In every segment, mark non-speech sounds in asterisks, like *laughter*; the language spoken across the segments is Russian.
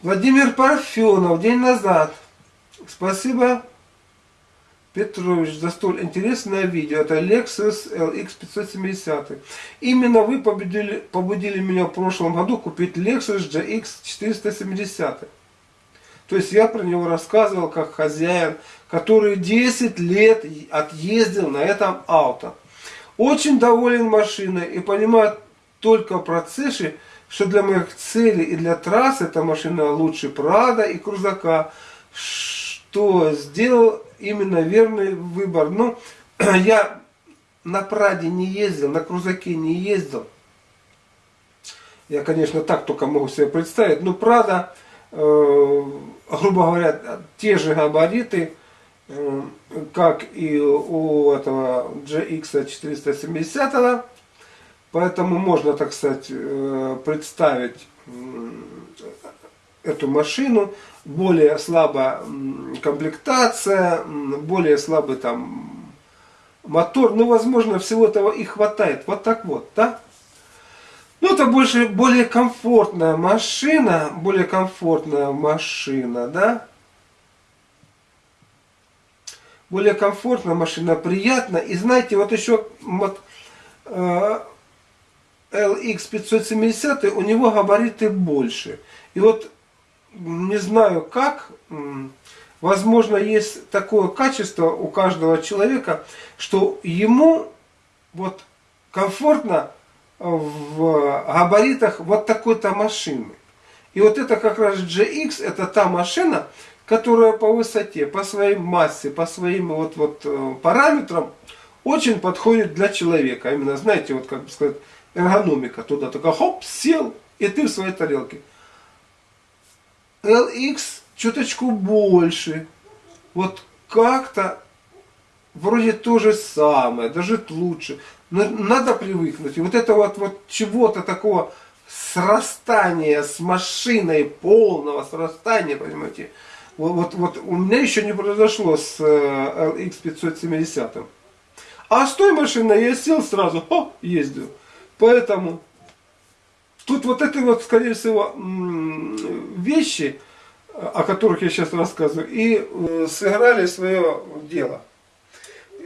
Владимир Парфенов, день назад. Спасибо, Петрович, за столь интересное видео. Это Lexus LX 570. Именно вы победили, побудили меня в прошлом году купить Lexus GX 470. То есть я про него рассказывал как хозяин, который 10 лет отъездил на этом авто. Очень доволен машиной и понимаю только в процессе, что для моих целей и для трасс эта машина лучше Прада и Крузака, что сделал именно верный выбор. Ну, *clears throat* я на Праде не ездил, на Крузаке не ездил. Я, конечно, так только могу себе представить. Но Прада, э, грубо говоря, те же габариты, э, как и у этого GX 470 Поэтому можно, так сказать, э, представить эту машину, более слабая комплектация, более слабый там мотор, ну, возможно, всего этого и хватает, вот так вот, да? Ну, это больше, более комфортная машина, более комфортная машина, да? Более комфортная машина, приятно. И знаете, вот еще вот, э, LX570, у него габариты больше. И вот, не знаю как, возможно, есть такое качество у каждого человека, что ему вот комфортно в габаритах вот такой-то машины. И вот это как раз GX, это та машина, которая по высоте, по своей массе, по своим вот, вот э, параметрам очень подходит для человека. Именно, знаете, вот как бы сказать, эргономика туда, только хоп, сел, и ты в своей тарелке. LX чуточку больше. Вот как-то вроде то же самое, даже лучше. Но надо привыкнуть. И вот это вот, вот чего-то такого срастания с машиной, полного срастания, понимаете, вот, вот, вот у меня еще не произошло с LX э, 570. А с той машиной я сел сразу, о, ездил. Поэтому тут вот это вот, скорее всего, вещи, о которых я сейчас рассказываю, и э, сыграли свое дело.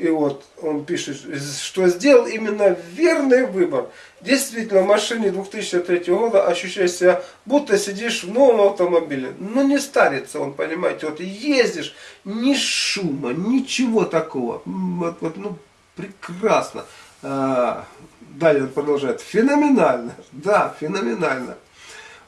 И вот он пишет, что сделал именно верный выбор. Действительно, в машине 2003 года ощущаешь себя, будто сидишь в новом автомобиле. Но не старится он, понимаете. Вот ездишь, ни шума, ничего такого. Вот, вот, ну, прекрасно. Далее он продолжает. Феноменально. Да, феноменально.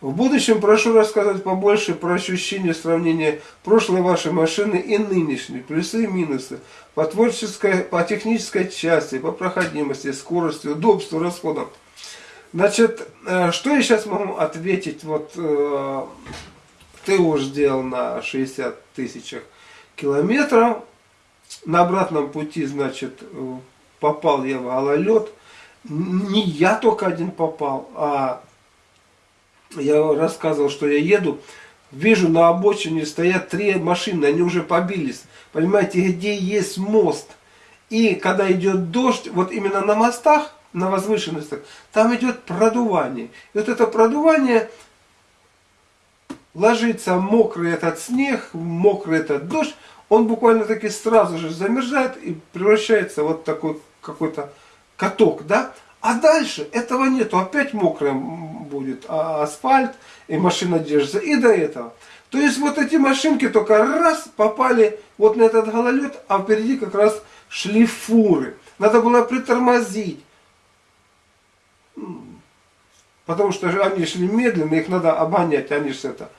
В будущем прошу рассказать побольше про ощущение сравнения прошлой вашей машины и нынешней, плюсы и минусы, по творческой, по технической части, по проходимости, скорости, удобству, расходам. Значит, э, что я сейчас могу ответить, вот э, ты уже сделал на 60 тысячах километров, на обратном пути, значит, попал я в гололед, не я только один попал, а я рассказывал, что я еду, вижу на обочине стоят три машины, они уже побились. Понимаете, где есть мост. И когда идет дождь, вот именно на мостах, на возвышенностях, там идет продувание. И вот это продувание ложится мокрый этот снег, мокрый этот дождь, он буквально таки сразу же замерзает и превращается вот такой какой-то каток, да? А дальше этого нету, опять мокрый будет а асфальт, и машина держится, и до этого. То есть вот эти машинки только раз попали вот на этот гололед, а впереди как раз шли фуры. Надо было притормозить. Потому что они шли медленно, их надо обонять, они же это.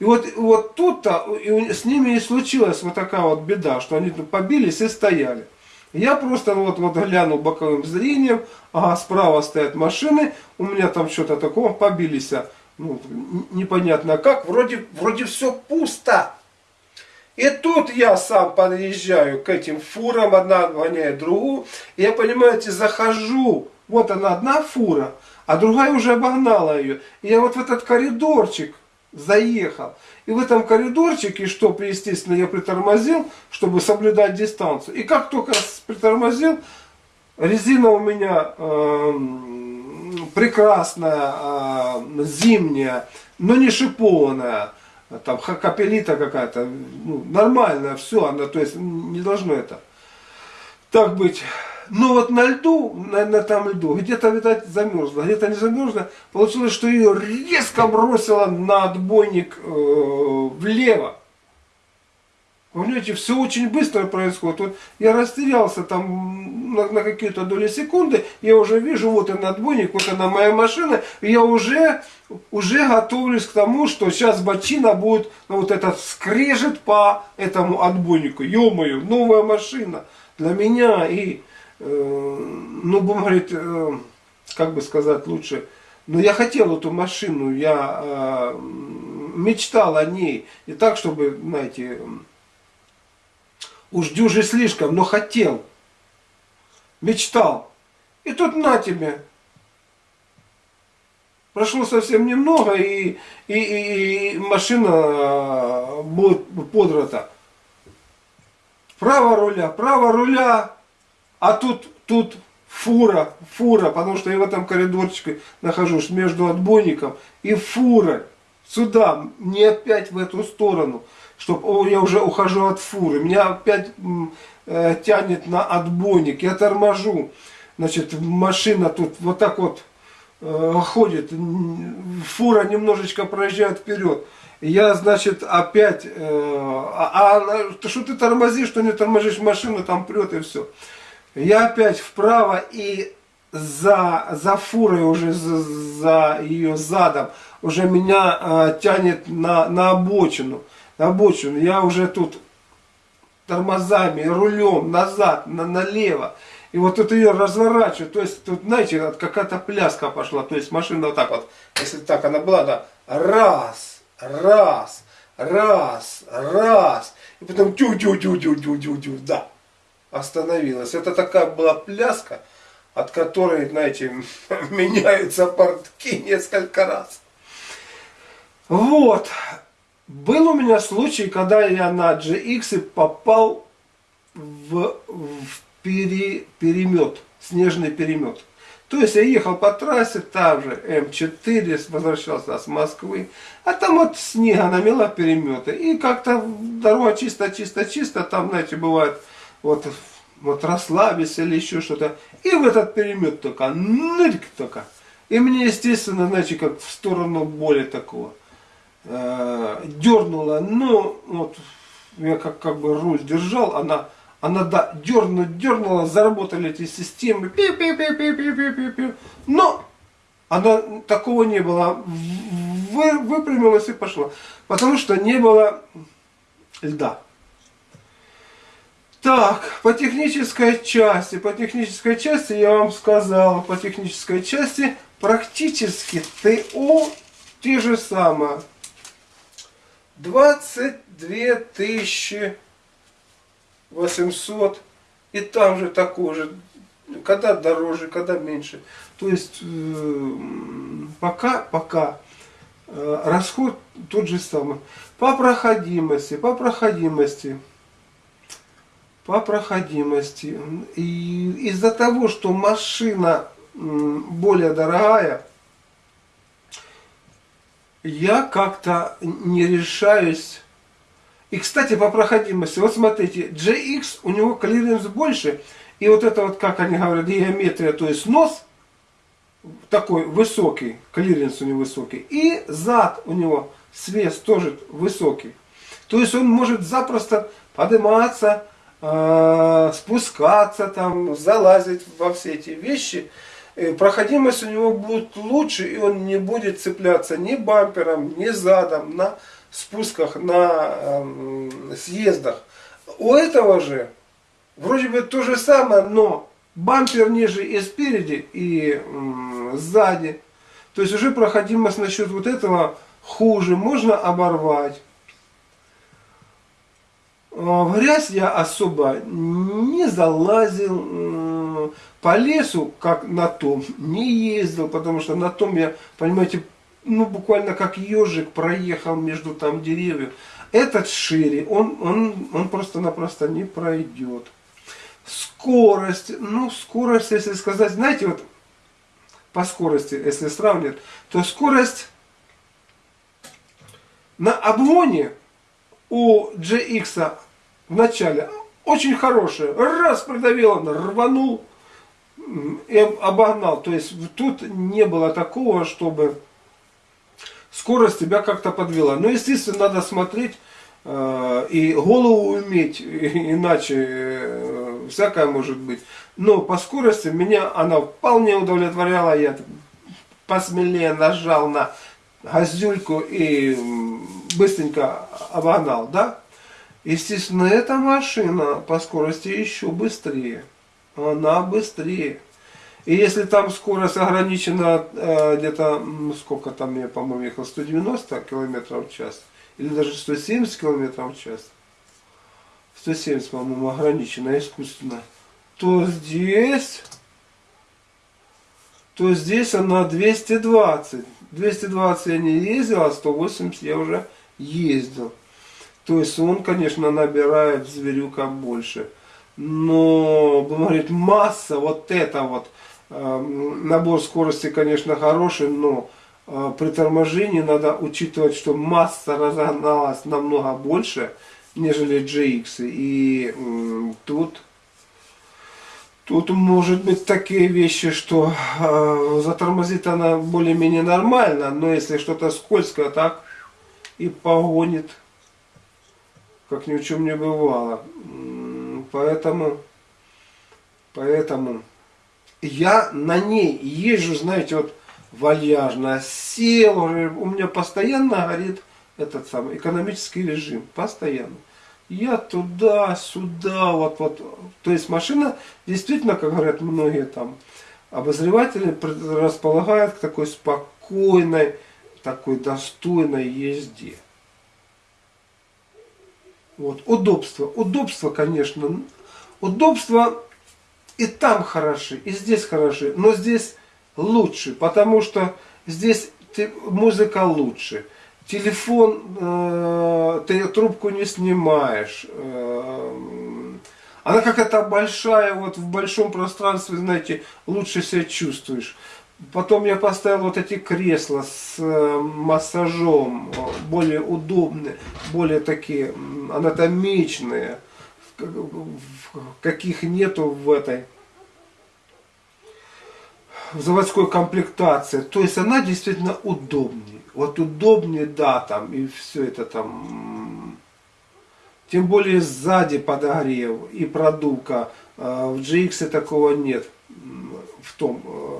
И вот, вот тут-то с ними и случилась вот такая вот беда, что они побились и стояли. Я просто вот, вот глянул боковым зрением, ага, справа стоят машины, у меня там что-то такое, побились, а, ну, непонятно как, вроде, вроде все пусто. И тут я сам подъезжаю к этим фурам, одна гоняет другую, и я, понимаете, захожу, вот она одна фура, а другая уже обогнала ее. И я вот в этот коридорчик заехал. И в этом коридорчике, что, естественно, я притормозил, чтобы соблюдать дистанцию. И как только притормозил, резина у меня э, прекрасная, э, зимняя, но не шипованная. там капелита какая-то, ну, нормальная, все, она, то есть не должно это так быть. Но вот на льду, на, на там льду, где-то, видать, замерзла, где-то не замерзла, получилось, что ее резко бросило на отбойник э, влево. Понимаете, все очень быстро происходит. Вот я растерялся там на, на какие-то доли секунды, я уже вижу, вот она отбойник, вот она моя машина, и я уже, уже готовлюсь к тому, что сейчас бочина будет, ну, вот этот скрежет по этому отбойнику. Ё-моё, новая машина для меня и, ну, будем э, как бы сказать лучше, но я хотел эту машину, я э, мечтал о ней, и так, чтобы, знаете, Уж дюжи слишком, но хотел. Мечтал. И тут на тебе. Прошло совсем немного, и, и, и, и машина будет подрата. Право руля, право руля, а тут, тут фура, фура, потому что я в этом коридорчике нахожусь между отбойником и фурой. Сюда, не опять в эту сторону что я уже ухожу от фуры, меня опять э, тянет на отбойник, я торможу. Значит, машина тут вот так вот э, ходит, фура немножечко проезжает вперед. Я, значит, опять, э, а, а что ты тормозишь, что не тормозишь, машину там прет и все. Я опять вправо и за, за фурой уже, за, за ее задом, уже меня э, тянет на, на обочину обочину, я уже тут тормозами, рулем назад, на, налево. И вот тут ее разворачиваю, то есть тут, знаете, какая-то пляска пошла, то есть машина вот так вот, если так она была, да, раз, раз, раз, раз, и потом тю тю тю тю тю тю тю да, остановилась. Это такая была пляска, от которой, знаете, *laughs* меняются портки несколько раз. Вот. Был у меня случай, когда я на GX попал в, в пере, перемет, снежный перемет. То есть я ехал по трассе, там же М4, возвращался с Москвы, а там вот снега намела переметы. И как-то дорога чисто-чисто-чисто, там, знаете, бывает, вот, вот расслабиться или еще что-то. И в этот перемет только, нырк только. И мне, естественно, знаете, как в сторону боли такого э, дернула, но вот я как, как бы руль держал, она, она да, дернула, дернула, заработали эти системы, пи -пи -пи -пи -пи -пи -пи -пи. но она, такого не было, Вы, выпрямилась и пошла, потому что не было льда. Так, по технической части, по технической части я вам сказал, по технической части практически ТО те же самые. 22 тысячи 800. И там же такой же. Когда дороже, когда меньше. То есть э, пока, пока э, расход тот же самый. По проходимости, по проходимости, по проходимости. И из-за того, что машина более дорогая, я как-то не решаюсь. И, кстати, по проходимости, вот смотрите, GX, у него клиренс больше, и вот это вот, как они говорят, геометрия, то есть нос такой высокий, клиренс у него высокий, и зад у него свес тоже высокий. То есть он может запросто подниматься, спускаться, там, залазить во все эти вещи, Э, проходимость у него будет лучше, и он не будет цепляться ни бампером, ни задом на спусках, на э, съездах. У этого же вроде бы то же самое, но бампер ниже и спереди, и э, сзади. То есть уже проходимость насчет вот этого хуже, можно оборвать. А в грязь я особо не залазил, по лесу, как на том, не ездил, потому что на том я, понимаете, ну буквально как ежик проехал между там деревьев. Этот шире, он, он, он просто-напросто не пройдет. Скорость, ну скорость, если сказать, знаете, вот по скорости, если сравнивать, то скорость на обгоне у GX в начале очень хорошая. Раз придавил он, рванул и обогнал. То есть тут не было такого, чтобы скорость тебя как-то подвела. Но, естественно, надо смотреть э, и голову уметь, иначе э, всякое может быть. Но по скорости меня она вполне удовлетворяла. Я посмелее нажал на газюльку и быстренько обогнал, да? Естественно, эта машина по скорости еще быстрее. Она быстрее. И если там скорость ограничена э, где-то, сколько там я, по-моему, ехал, 190 км в час, или даже 170 км в час, 170, по-моему, ограничена искусственно, то здесь, то здесь она 220. 220 я не ездил, а 180 я уже. То есть он, конечно, набирает зверюка больше. Но, будем говорить, масса, вот это вот, э, набор скорости, конечно, хороший, но э, при торможении надо учитывать, что масса разогналась намного больше, нежели GX. И тут, тут может быть такие вещи, что э, затормозит она более-менее нормально, но если что-то скользкое, так и погонит как ни в чем не бывало. Поэтому, поэтому я на ней езжу, знаете, вот вальяжно, сел, у меня постоянно горит этот самый экономический режим, постоянно. Я туда, сюда, вот, вот. То есть машина действительно, как говорят многие там обозреватели, располагает к такой спокойной, такой достойной езде. Вот, удобство. Удобство, конечно. Удобство и там хороши, и здесь хороши. Но здесь лучше, потому что здесь музыка лучше. Телефон, э, ты трубку не снимаешь. Э, она какая-то большая, вот в большом пространстве, знаете, лучше себя чувствуешь. Потом я поставил вот эти кресла с э, массажом, более удобные, более такие анатомичные, каких нету в этой в заводской комплектации. То есть она действительно удобнее. Вот удобнее, да, там, и все это там. Тем более сзади подогрев и продувка. А в GX такого нет. В том э,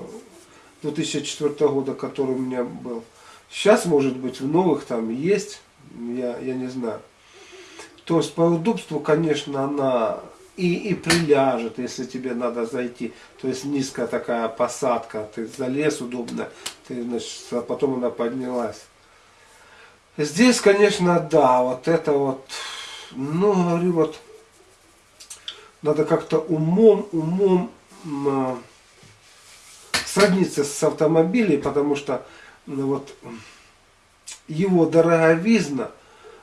2004 года, который у меня был. Сейчас, может быть, в новых там есть, я, я не знаю. То есть по удобству, конечно, она и, и приляжет, если тебе надо зайти. То есть низкая такая посадка, ты залез удобно, ты, значит, а потом она поднялась. Здесь, конечно, да, вот это вот, ну, говорю, вот, надо как-то умом, умом сродниться с автомобилем, потому что ну, вот, его дороговизна,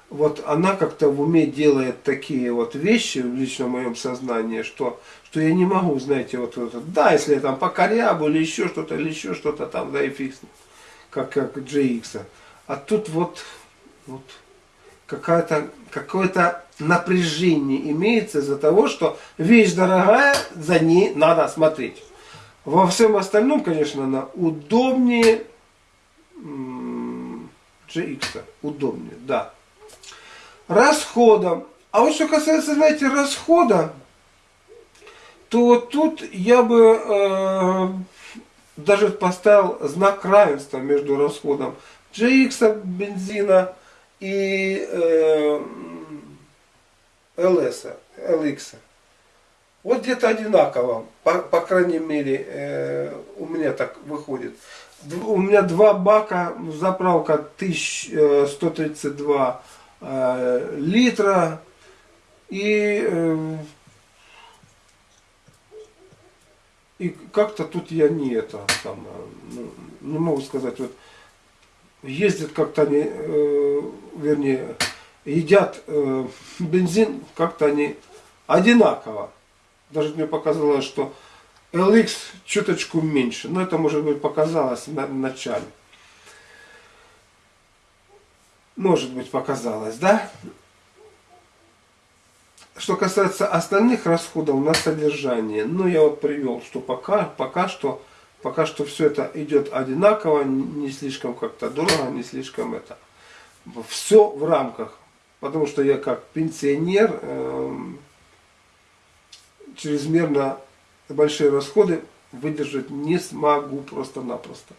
вот она как-то в уме делает такие вот вещи в личном моем сознании, что, что я не могу, знаете, вот, вот да, если я там по корябу или еще что-то, или еще что-то там, да и фиг, как, как GX. А тут вот, вот какое-то какое-то напряжение имеется из-за того, что вещь дорогая, за ней надо смотреть. Во всем остальном, конечно, она удобнее GX. Удобнее, да. Расходом. А вот что касается, знаете, расхода, то вот тут я бы э, даже поставил знак равенства между расходом GX бензина и э, LS, LX. Вот где-то одинаково, по, по крайней мере, э, у меня так выходит. У меня два бака, заправка 1132 э, э, литра. И, э, и как-то тут я не это, там, ну, не могу сказать, вот ездят как-то они, э, вернее, едят э, бензин, как-то они одинаково. Даже мне показалось, что LX чуточку меньше. Но это, может быть, показалось на, в начале. Может быть, показалось, да? Что касается остальных расходов на содержание, ну я вот привел, что пока, пока что, пока что все это идет одинаково, не слишком как-то дорого, не слишком это. Все в рамках, потому что я как пенсионер эм, чрезмерно большие расходы выдержать не смогу просто-напросто.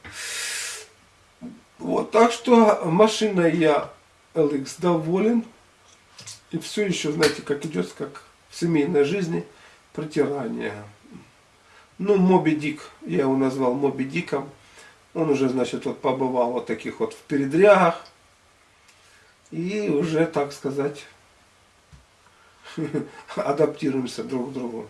Вот, так что машиной я LX доволен. И все еще, знаете, как идет, как в семейной жизни, протирание. Ну, Моби Дик, я его назвал Моби Диком. Он уже, значит, вот побывал вот таких вот в передрягах. И уже, так сказать, *laughs* адаптируемся друг к другу.